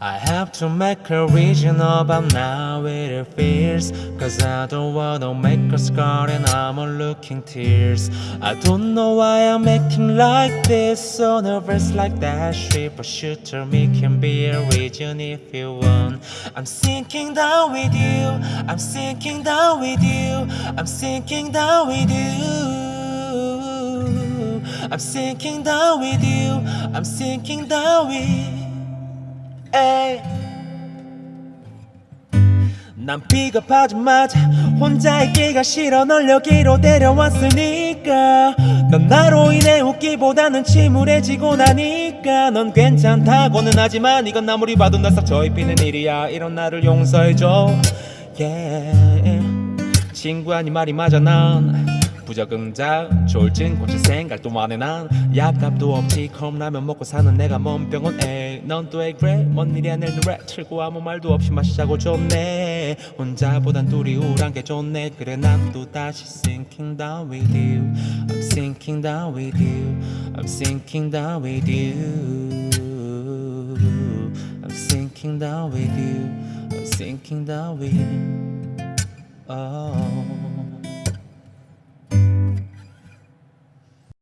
I have to make a reason about now it feels Cause I don't wanna make a scar and I'm all looking tears. I don't know why I'm acting like this So nervous like that shit But shoot to me can be a region if you want. I'm sinking down with you. I'm sinking down with you. I'm sinking down with you. I'm sinking down with you. I'm sinking down with 에이. 난 비겁하자마자. 혼자 있기가 싫어. 널 여기로 데려왔으니까. 넌 나로 인해 웃기보다는 침울해지고 나니까. 넌 괜찮다고는 하지만 이건 아무리 봐도 널싹 저입히는 일이야. 이런 나를 용서해줘. yeah. 친구 아니 말이 맞아 난 부적응자 졸진 고칠 생각도 안해 난 약값도 없지 컵라면 먹고 사는 내가 뭔 병원 에이 넌또 왜 그래 뭔 일이야 내 노래 틀고 아무 말도 없이 마시자고 좋네 혼자보단 둘이 우울한 게 좋네 그래 난 또 다시 sinking down with you I'm sinking down with you I'm sinking down with you I'm sinking down with you I'm sinking down with you oh